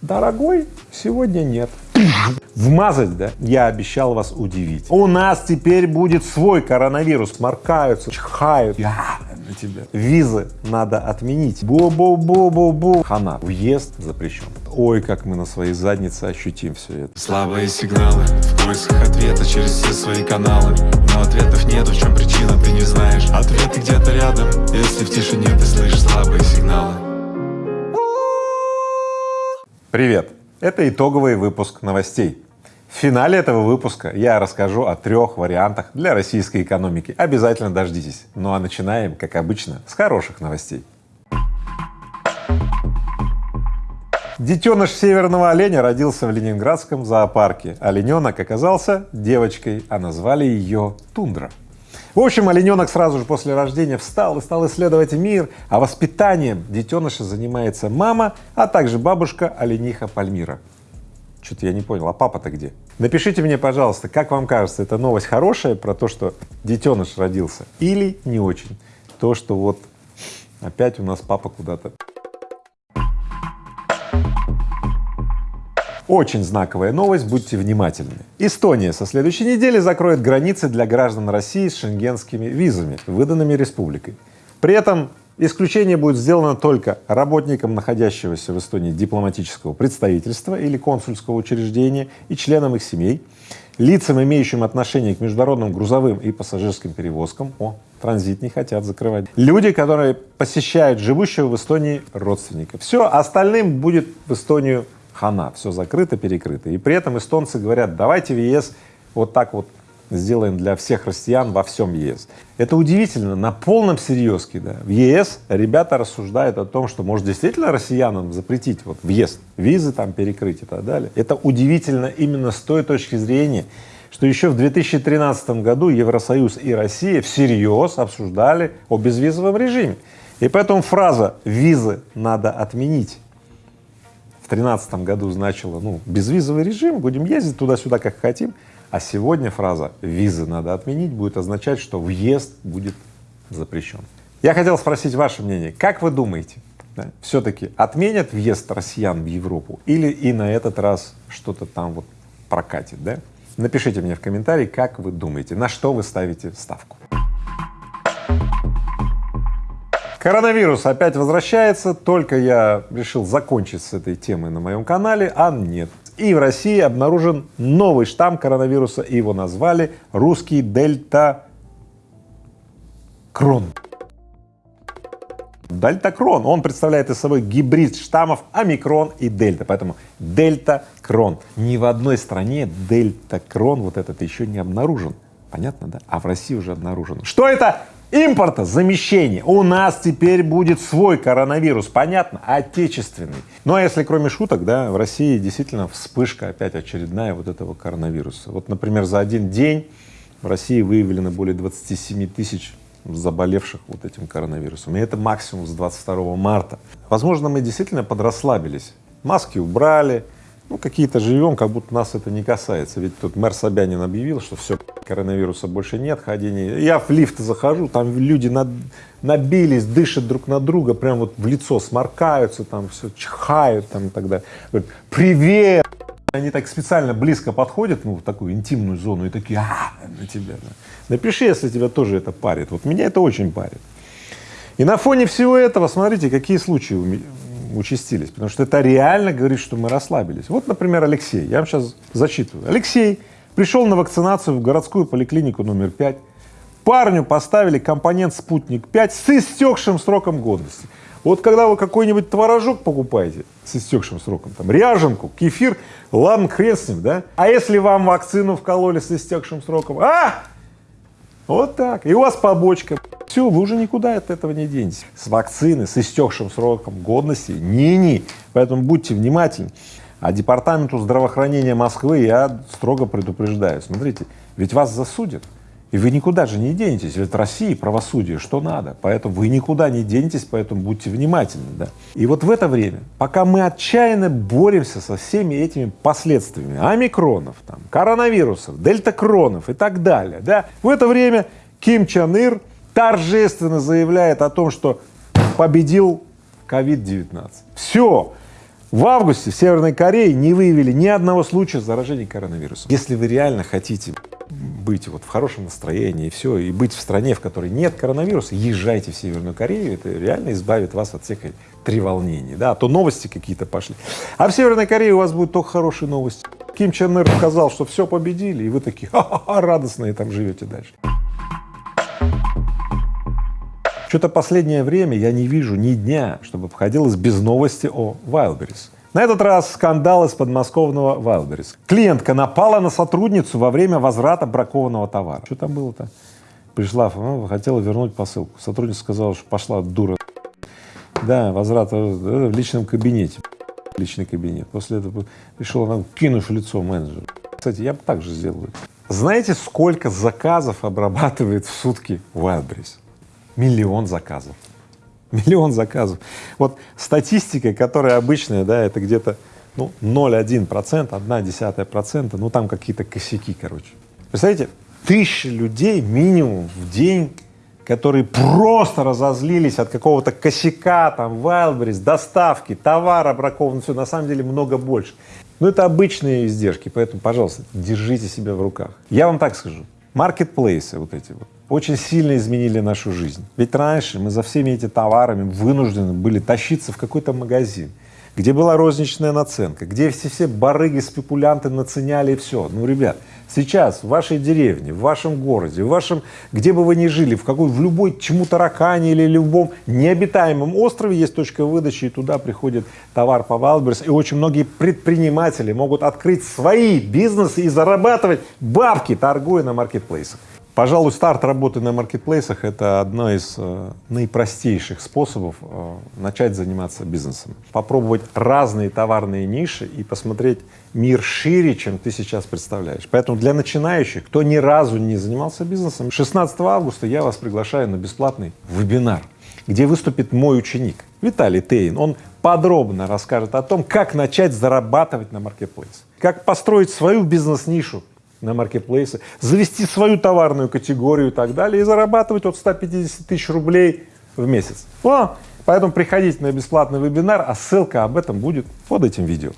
Дорогой, сегодня нет. Вмазать, да? Я обещал вас удивить. У нас теперь будет свой коронавирус. Маркаются, чихают. Я на тебя. Визы надо отменить. Бу-бу-бу-бу-бу. Хана. Въезд запрещен. Ой, как мы на своей заднице ощутим все это. Слабые сигналы в поисках ответа через все свои каналы Но ответов нету, в чем причина, ты не знаешь Ответы где-то рядом, если в тишине ты слышишь слабые сигналы Привет! Это итоговый выпуск новостей. В финале этого выпуска я расскажу о трех вариантах для российской экономики. Обязательно дождитесь. Ну а начинаем, как обычно, с хороших новостей. Детеныш северного оленя родился в ленинградском зоопарке. Олененок оказался девочкой, а назвали ее Тундра. В общем, олененок сразу же после рождения встал и стал исследовать мир, а воспитанием детеныша занимается мама, а также бабушка олениха Пальмира. Что-то я не понял, а папа-то где? Напишите мне, пожалуйста, как вам кажется, эта новость хорошая про то, что детеныш родился, или не очень? То, что вот опять у нас папа куда-то Очень знаковая новость, будьте внимательны. Эстония со следующей недели закроет границы для граждан России с шенгенскими визами, выданными республикой. При этом исключение будет сделано только работникам находящегося в Эстонии дипломатического представительства или консульского учреждения и членам их семей, лицам, имеющим отношение к международным грузовым и пассажирским перевозкам, о, транзит не хотят закрывать, люди, которые посещают живущего в Эстонии родственника. Все, остальным будет в Эстонию хана, все закрыто, перекрыто. И при этом эстонцы говорят, давайте в ЕС вот так вот сделаем для всех россиян во всем ЕС. Это удивительно, на полном серьезке, да. В ЕС ребята рассуждают о том, что может действительно россиянам запретить вот въезд, визы там перекрыть и так далее. Это удивительно именно с той точки зрения, что еще в 2013 году Евросоюз и Россия всерьез обсуждали о безвизовом режиме. И поэтому фраза «визы надо отменить» в тринадцатом году значило, ну, безвизовый режим, будем ездить туда-сюда, как хотим, а сегодня фраза «визы надо отменить» будет означать, что въезд будет запрещен. Я хотел спросить ваше мнение, как вы думаете, да, все-таки отменят въезд россиян в Европу или и на этот раз что-то там вот прокатит, да? Напишите мне в комментарии, как вы думаете, на что вы ставите ставку. Коронавирус опять возвращается, только я решил закончить с этой темой на моем канале, а нет. И в России обнаружен новый штамм коронавируса, и его назвали русский дельта крон. Дельта-крон, он представляет из собой гибрид штаммов омикрон и дельта, поэтому дельта-крон. Ни в одной стране дельта-крон вот этот еще не обнаружен, понятно, да? А в России уже обнаружен. Что это? Импорта, замещение. У нас теперь будет свой коронавирус, понятно, отечественный. Ну а если кроме шуток, да, в России действительно вспышка опять очередная вот этого коронавируса. Вот, например, за один день в России выявлено более 27 тысяч заболевших вот этим коронавирусом. И это максимум с 22 марта. Возможно, мы действительно подрасслабились, маски убрали, ну, какие-то живем, как будто нас это не касается. Ведь тут мэр Собянин объявил, что все, коронавируса больше нет, ходения. Я в лифт захожу, там люди над, набились, дышат друг на друга, прям вот в лицо сморкаются, там все чихают там и так далее. Привет! Они так специально близко подходят, ну, в такую интимную зону и такие, а, на тебя. Напиши, если тебя тоже это парит. Вот меня это очень парит. И на фоне всего этого, смотрите, какие случаи участились, потому что это реально говорит, что мы расслабились. Вот, например, Алексей, я вам сейчас зачитываю. Алексей пришел на вакцинацию в городскую поликлинику номер 5, парню поставили компонент «Спутник-5» с истекшим сроком годности. Вот когда вы какой-нибудь творожок покупаете с истекшим сроком, там, ряженку, кефир, ладно, хрен с ним, да? А если вам вакцину вкололи с истекшим сроком, а, вот так. И у вас побочка. Все, вы уже никуда от этого не денетесь. С вакцины, с истекшим сроком годности, не-не. Поэтому будьте внимательны. А департаменту здравоохранения Москвы я строго предупреждаю. Смотрите, ведь вас засудят. И вы никуда же не денетесь, ведь России правосудие, что надо, поэтому вы никуда не денетесь, поэтому будьте внимательны, да. И вот в это время, пока мы отчаянно боремся со всеми этими последствиями омикронов, там, коронавирусов, дельтакронов и так далее, да, в это время Ким Чен Ир торжественно заявляет о том, что победил COVID-19. Все, В августе в Северной Корее не выявили ни одного случая заражения коронавирусом. Если вы реально хотите быть вот в хорошем настроении и все, и быть в стране, в которой нет коронавируса, езжайте в Северную Корею, это реально избавит вас от всех треволнений, да, а то новости какие-то пошли. А в Северной Корее у вас будут только хорошие новости. Ким Чен Ир сказал, что все победили, и вы такие ха-ха-ха, радостные там живете дальше. Что-то последнее время я не вижу ни дня, чтобы обходилось без новости о Wildberries. На этот раз скандал из подмосковного Wildberries. Клиентка напала на сотрудницу во время возврата бракованного товара. Что там было-то? Пришла, ну, хотела вернуть посылку. Сотрудница сказала, что пошла дура. Да, возврат э, в личном кабинете. Личный кабинет. После этого пришел, она кинув лицо менеджеру. Кстати, я бы так же сделал. Знаете, сколько заказов обрабатывает в сутки Wildberries? Миллион заказов. Миллион заказов. Вот статистика, которая обычная, да, это где-то ну, 0,1 процент, одна десятая процента, ну там какие-то косяки, короче. Представляете, тысячи людей минимум в день, которые просто разозлились от какого-то косяка, там, Wildberries, доставки, товара бракованного, все, на самом деле много больше. Но это обычные издержки, поэтому, пожалуйста, держите себя в руках. Я вам так скажу, маркетплейсы вот эти вот, очень сильно изменили нашу жизнь. Ведь раньше мы за всеми этими товарами вынуждены были тащиться в какой-то магазин, где была розничная наценка, где все, все барыги, спекулянты наценяли и все. Ну, ребят, сейчас в вашей деревне, в вашем городе, в вашем, где бы вы ни жили, в какой, в любой чему таракане или любом необитаемом острове есть точка выдачи, и туда приходит товар по Wildberries, и очень многие предприниматели могут открыть свои бизнесы и зарабатывать бабки, торгуя на маркетплейсах. Пожалуй, старт работы на маркетплейсах — это одно из э, наипростейших способов э, начать заниматься бизнесом. Попробовать разные товарные ниши и посмотреть мир шире, чем ты сейчас представляешь. Поэтому для начинающих, кто ни разу не занимался бизнесом, 16 августа я вас приглашаю на бесплатный вебинар, где выступит мой ученик Виталий Тейн. Он подробно расскажет о том, как начать зарабатывать на маркетплейсе, как построить свою бизнес-нишу на маркетплейсы, завести свою товарную категорию и так далее и зарабатывать от 150 тысяч рублей в месяц. О, поэтому приходите на бесплатный вебинар, а ссылка об этом будет под этим видео.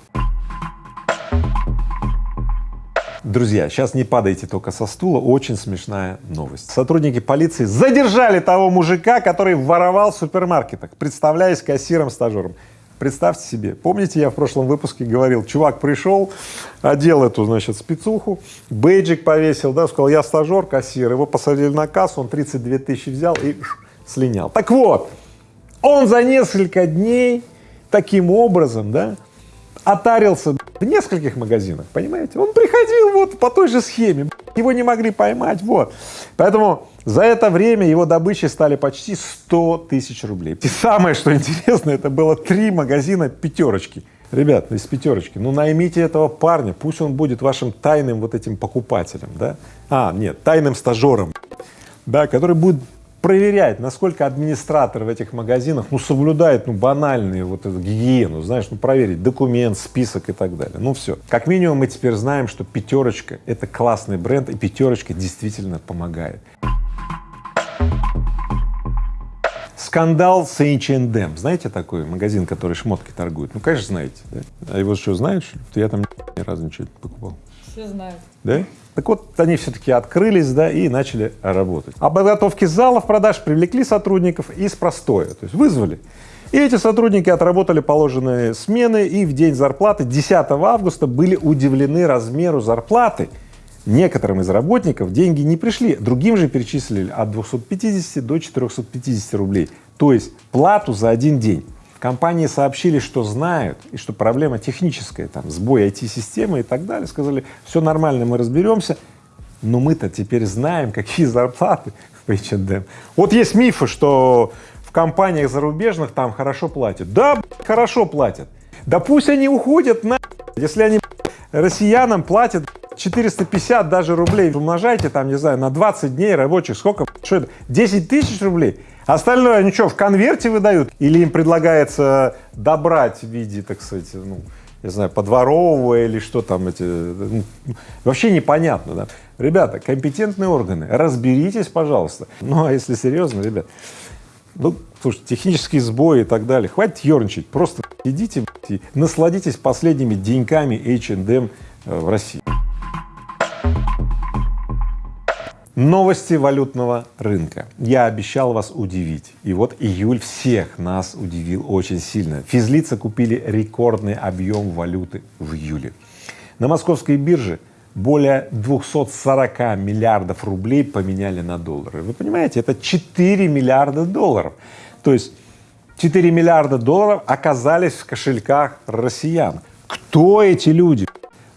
Друзья, сейчас не падайте только со стула, очень смешная новость. Сотрудники полиции задержали того мужика, который воровал в супермаркетах, представляясь кассиром-стажером. Представьте себе, помните, я в прошлом выпуске говорил, чувак пришел, одел эту, значит, спецуху, бейджик повесил, да, сказал, я стажер, кассир, его посадили на кассу, он 32 тысячи взял и слинял. Так вот, он за несколько дней таким образом, да, отарился в нескольких магазинах, понимаете? Он приходил вот по той же схеме, его не могли поймать, вот. Поэтому за это время его добычей стали почти 100 тысяч рублей. И самое, что интересно, это было три магазина пятерочки. Ребят, из пятерочки, ну наймите этого парня, пусть он будет вашим тайным вот этим покупателем, да? А, нет, тайным стажером, да, который будет проверять, насколько администратор в этих магазинах, ну, соблюдает, ну, банальную вот эту гигиену, знаешь, ну, проверить документ, список и так далее. Ну, все. Как минимум мы теперь знаем, что пятерочка — это классный бренд, и пятерочка действительно помогает. Скандал с H&M. Знаете такой магазин, который шмотки торгует? Ну, конечно, знаете. Да? А его что, знаешь? Я там ни разу ничего не покупал. Все знают. Да? Так вот, они все-таки открылись, да, и начали работать. Подготовки залов продаж привлекли сотрудников из простоя, то есть вызвали. И эти сотрудники отработали положенные смены, и в день зарплаты 10 августа были удивлены размеру зарплаты. Некоторым из работников деньги не пришли, другим же перечислили от 250 до 450 рублей, то есть плату за один день. Компании сообщили, что знают, и что проблема техническая, там, сбой IT-системы и так далее, сказали, все нормально, мы разберемся, но мы-то теперь знаем, какие зарплаты в H&M. Вот есть мифы, что в компаниях зарубежных там хорошо платят. Да, хорошо платят. Да пусть они уходят на если они россиянам платят 450 даже рублей, умножайте там, не знаю, на 20 дней рабочих, сколько, что это, 10 тысяч рублей, Остальное они что, в конверте выдают? Или им предлагается добрать в виде, так сказать, ну, не знаю, подворовывая или что там эти, ну, вообще непонятно, да. Ребята, компетентные органы, разберитесь, пожалуйста. Ну, а если серьезно, ребят, Ну, слушай, технические сбои и так далее. Хватит ерничать, просто идите и насладитесь последними деньками H&M в России. Новости валютного рынка. Я обещал вас удивить. И вот июль всех нас удивил очень сильно. Физлицы купили рекордный объем валюты в июле. На московской бирже более 240 миллиардов рублей поменяли на доллары. Вы понимаете, это 4 миллиарда долларов. То есть 4 миллиарда долларов оказались в кошельках россиян. Кто эти люди?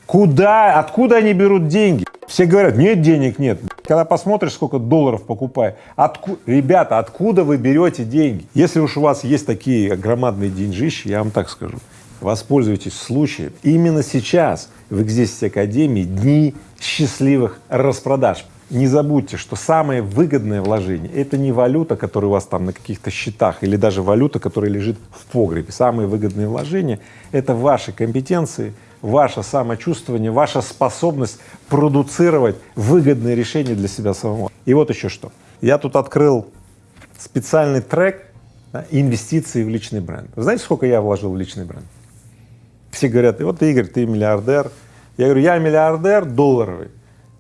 Куда, откуда они берут деньги? Все говорят, нет денег, нет. Когда посмотришь, сколько долларов покупаю, отку... ребята, откуда вы берете деньги? Если уж у вас есть такие громадные деньжищи, я вам так скажу, воспользуйтесь случаем. Именно сейчас в Экзистенции Академии дни счастливых распродаж. Не забудьте, что самое выгодное вложение — это не валюта, которая у вас там на каких-то счетах, или даже валюта, которая лежит в погребе. Самые выгодные вложения — это ваши компетенции, ваше самочувствование, ваша способность продуцировать выгодные решения для себя самого. И вот еще что. Я тут открыл специальный трек да, инвестиции в личный бренд. Вы знаете, сколько я вложил в личный бренд? Все говорят, вот Игорь, ты миллиардер. Я говорю, я миллиардер долларовый,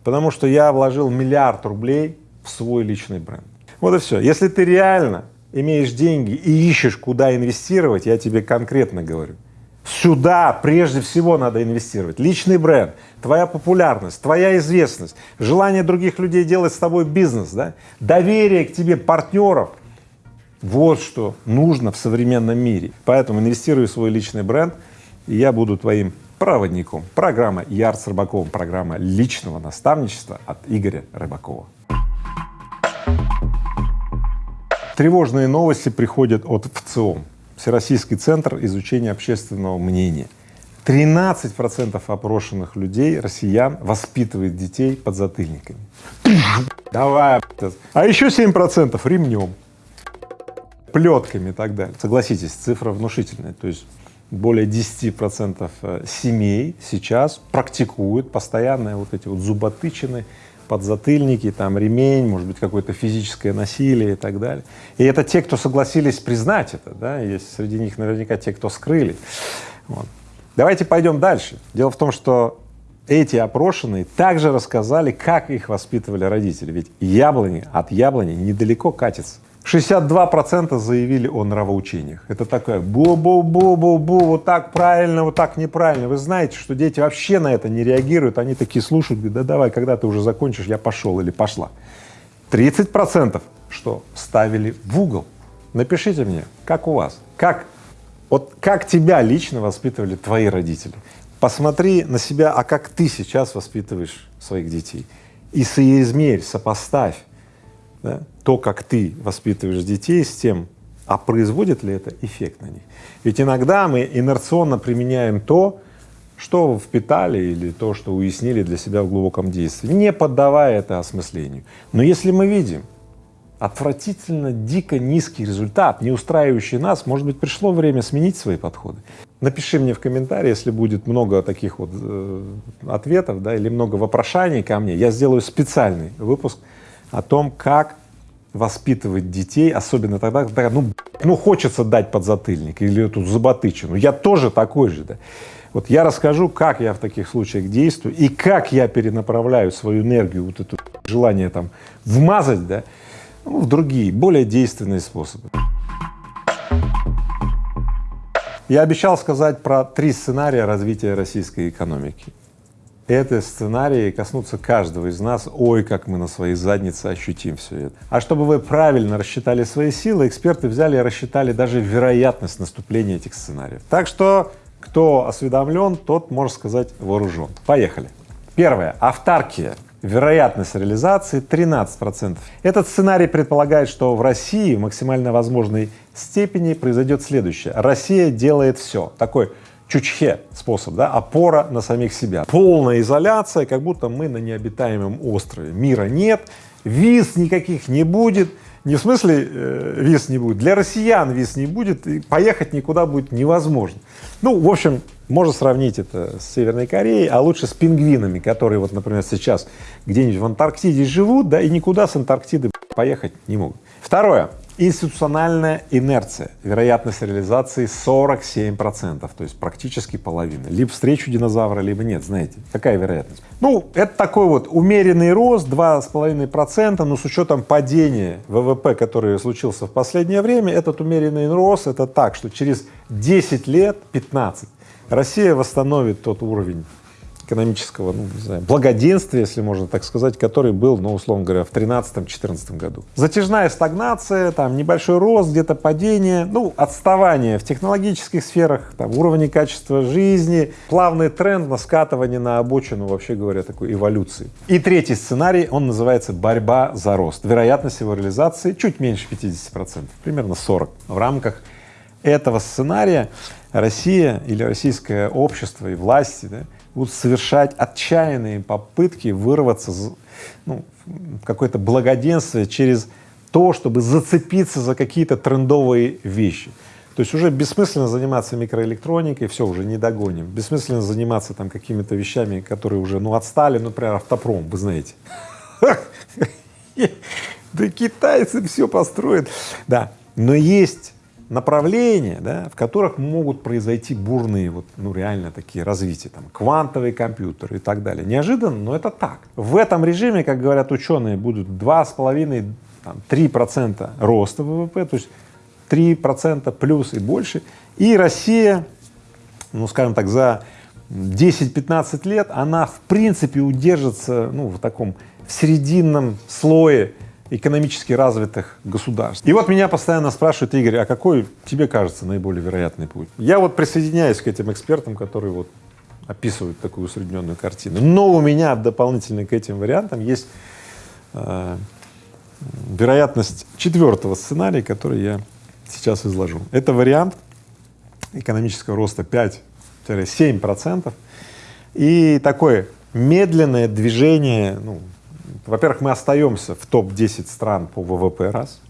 потому что я вложил миллиард рублей в свой личный бренд. Вот и все. Если ты реально имеешь деньги и ищешь, куда инвестировать, я тебе конкретно говорю, Сюда прежде всего надо инвестировать. Личный бренд, твоя популярность, твоя известность, желание других людей делать с тобой бизнес, да? доверие к тебе партнеров. Вот что нужно в современном мире. Поэтому инвестируй в свой личный бренд, и я буду твоим проводником. Программа Яр с Рыбаковым, программа личного наставничества от Игоря Рыбакова. Тревожные новости приходят от ВЦИОМ. Всероссийский центр изучения общественного мнения. 13 процентов опрошенных людей, россиян, воспитывает детей под затыльниками. Давай, а еще 7 процентов ремнем, плетками и так далее. Согласитесь, цифра внушительная. То есть более 10 процентов э, семей сейчас практикуют постоянные вот эти вот зуботычины подзатыльники, там ремень, может быть, какое-то физическое насилие и так далее. И это те, кто согласились признать это, да, есть среди них наверняка те, кто скрыли. Вот. Давайте пойдем дальше. Дело в том, что эти опрошенные также рассказали, как их воспитывали родители, ведь яблони от яблони недалеко катится. 62 процента заявили о нравоучениях. Это такое бу-бу-бу-бу-бу, вот так правильно, вот так неправильно. Вы знаете, что дети вообще на это не реагируют, они такие слушают, говорят, да давай, когда ты уже закончишь, я пошел или пошла. 30 процентов что ставили в угол. Напишите мне, как у вас, как, вот как тебя лично воспитывали твои родители. Посмотри на себя, а как ты сейчас воспитываешь своих детей. И соизмерь, сопоставь да, то, как ты воспитываешь детей, с тем, а производит ли это эффект на них. Ведь иногда мы инерционно применяем то, что впитали или то, что уяснили для себя в глубоком действии, не поддавая это осмыслению. Но если мы видим отвратительно дико низкий результат, не устраивающий нас, может быть, пришло время сменить свои подходы. Напиши мне в комментарии, если будет много таких вот э, ответов, да, или много вопрошаний ко мне, я сделаю специальный выпуск о том, как воспитывать детей, особенно тогда, когда ну, ну хочется дать подзатыльник или эту зуботычину. Я тоже такой же, да. Вот я расскажу, как я в таких случаях действую и как я перенаправляю свою энергию, вот это желание там вмазать, да, ну, в другие, более действенные способы. Я обещал сказать про три сценария развития российской экономики. Это сценарии коснутся каждого из нас. Ой, как мы на своей заднице ощутим все это. А чтобы вы правильно рассчитали свои силы, эксперты взяли и рассчитали даже вероятность наступления этих сценариев. Так что, кто осведомлен, тот, можно сказать, вооружен. Поехали. Первое. Автаркия. Вероятность реализации 13 процентов. Этот сценарий предполагает, что в России в максимально возможной степени произойдет следующее. Россия делает все. Такой чучхе способ, да, опора на самих себя. Полная изоляция, как будто мы на необитаемом острове. Мира нет, виз никаких не будет. Не в смысле э, виз не будет, для россиян виз не будет, и поехать никуда будет невозможно. Ну, в общем, можно сравнить это с Северной Кореей, а лучше с пингвинами, которые вот, например, сейчас где-нибудь в Антарктиде живут, да, и никуда с Антарктиды поехать не могут. Второе. Институциональная инерция, вероятность реализации 47 процентов, то есть практически половина. Либо встречу динозавра, либо нет, знаете, какая вероятность? Ну, это такой вот умеренный рост, 2,5 процента, но с учетом падения ВВП, который случился в последнее время, этот умеренный рост, это так, что через 10 лет, 15, Россия восстановит тот уровень экономического, ну, не знаю, благоденствия, если можно так сказать, который был, ну, условно говоря, в 2013-2014 году. Затяжная стагнация, там, небольшой рост, где-то падение, ну, отставание в технологических сферах, там, уровне качества жизни, плавный тренд на скатывание на обочину, вообще говоря, такой эволюции. И третий сценарий, он называется борьба за рост. Вероятность его реализации чуть меньше 50 процентов, примерно 40. В рамках этого сценария Россия или российское общество и власти да, будут совершать отчаянные попытки вырваться ну, в какое-то благоденствие через то, чтобы зацепиться за какие-то трендовые вещи. То есть уже бессмысленно заниматься микроэлектроникой, все, уже не догоним. Бессмысленно заниматься там какими-то вещами, которые уже, ну, отстали, ну, например, автопром, вы знаете. Да китайцы все построят. Да, но есть направления, да, в которых могут произойти бурные, вот, ну реально такие развития, там, квантовые компьютеры и так далее. Неожиданно, но это так. В этом режиме, как говорят ученые, будут два с половиной, три процента роста ВВП, то есть три процента плюс и больше, и Россия, ну скажем так, за 10-15 лет она в принципе удержится, ну в таком в срединном слое экономически развитых государств. И вот меня постоянно спрашивают, Игорь, а какой тебе кажется наиболее вероятный путь? Я вот присоединяюсь к этим экспертам, которые вот описывают такую усредненную картину. Но у меня дополнительно к этим вариантам есть э, вероятность четвертого сценария, который я сейчас изложу. Это вариант экономического роста 5-7 процентов и такое медленное движение, ну, во-первых, мы остаемся в топ-10 стран по ВВП, раз.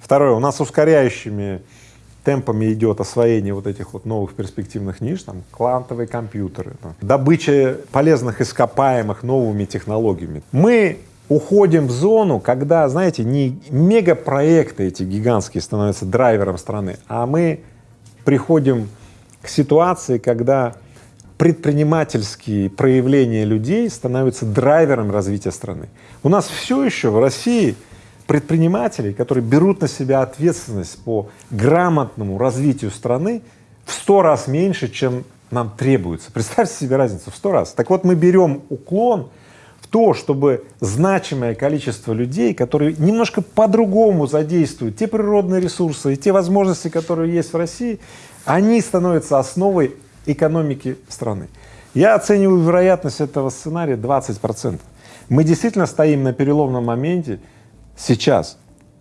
Второе, у нас ускоряющими темпами идет освоение вот этих вот новых перспективных ниш, там, квантовые компьютеры, там, добыча полезных ископаемых новыми технологиями. Мы уходим в зону, когда, знаете, не мегапроекты эти гигантские становятся драйвером страны, а мы приходим к ситуации, когда предпринимательские проявления людей становятся драйвером развития страны. У нас все еще в России предпринимателей, которые берут на себя ответственность по грамотному развитию страны в сто раз меньше, чем нам требуется. Представьте себе разницу в сто раз. Так вот, мы берем уклон в то, чтобы значимое количество людей, которые немножко по-другому задействуют те природные ресурсы и те возможности, которые есть в России, они становятся основой экономики страны. Я оцениваю вероятность этого сценария 20 процентов. Мы действительно стоим на переломном моменте сейчас.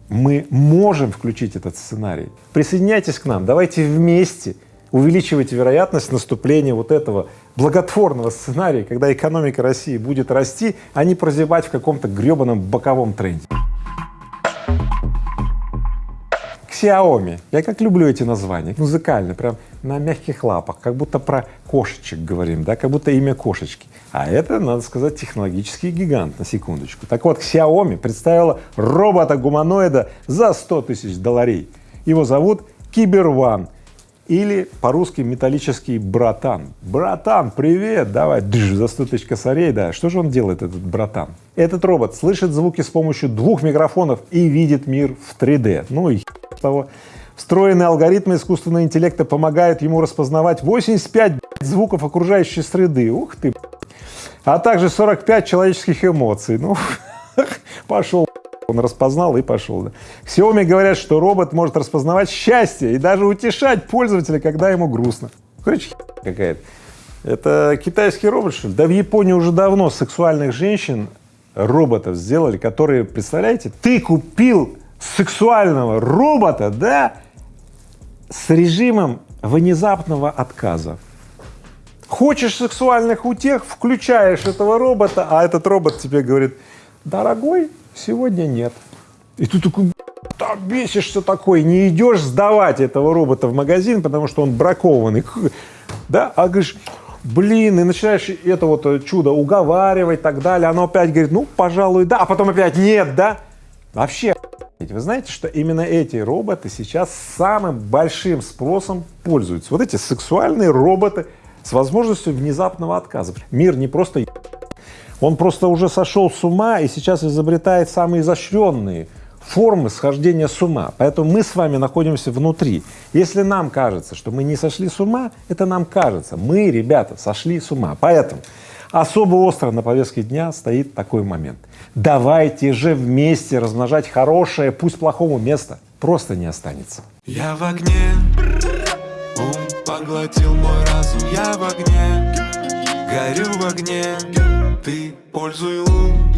Мы можем включить этот сценарий. Присоединяйтесь к нам, давайте вместе увеличивать вероятность наступления вот этого благотворного сценария, когда экономика России будет расти, а не прозябать в каком-то гребаном боковом тренде. Xiaomi. Я как люблю эти названия, музыкально, прям на мягких лапах, как будто про кошечек говорим, да, как будто имя кошечки. А это, надо сказать, технологический гигант, на секундочку. Так вот, Xiaomi представила робота-гуманоида за 100 тысяч долларей. Его зовут Киберван или по-русски металлический братан. Братан, привет, давай, дж, за 100 тысяч косарей, да. Что же он делает, этот братан? Этот робот слышит звуки с помощью двух микрофонов и видит мир в 3D. Ну и того. Встроенные алгоритмы искусственного интеллекта помогают ему распознавать 85 звуков окружающей среды. Ух ты! А также 45 человеческих эмоций. Ну, пошел. Он распознал и пошел. Да. Xiaomi говорят, что робот может распознавать счастье и даже утешать пользователя, когда ему грустно. Короче, какая-то. Это китайский робот, что ли? Да в Японии уже давно сексуальных женщин роботов сделали, которые, представляете, ты купил сексуального робота, да, с режимом внезапного отказа. Хочешь сексуальных утех, включаешь этого робота, а этот робот тебе говорит, дорогой, сегодня нет. И ты такой, да, бесишься такой, не идешь сдавать этого робота в магазин, потому что он бракованный, да, а говоришь, блин, и начинаешь это вот чудо уговаривать и так далее, оно опять говорит, ну, пожалуй, да, а потом опять нет, да, вообще Вы знаете, что именно эти роботы сейчас самым большим спросом пользуются. Вот эти сексуальные роботы с возможностью внезапного отказа. Мир не просто он просто уже сошел с ума и сейчас изобретает самые изощренные формы схождения с ума. Поэтому мы с вами находимся внутри. Если нам кажется, что мы не сошли с ума, это нам кажется. Мы, ребята, сошли с ума. Поэтому особо остро на повестке дня стоит такой момент. Давайте же вместе размножать хорошее, пусть плохому место просто не останется. Я в огне, ум поглотил мой разум, я в огне, горю в огне, ты пользуй лун,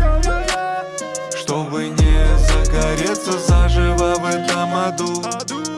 чтобы не загореться заживо в этом аду.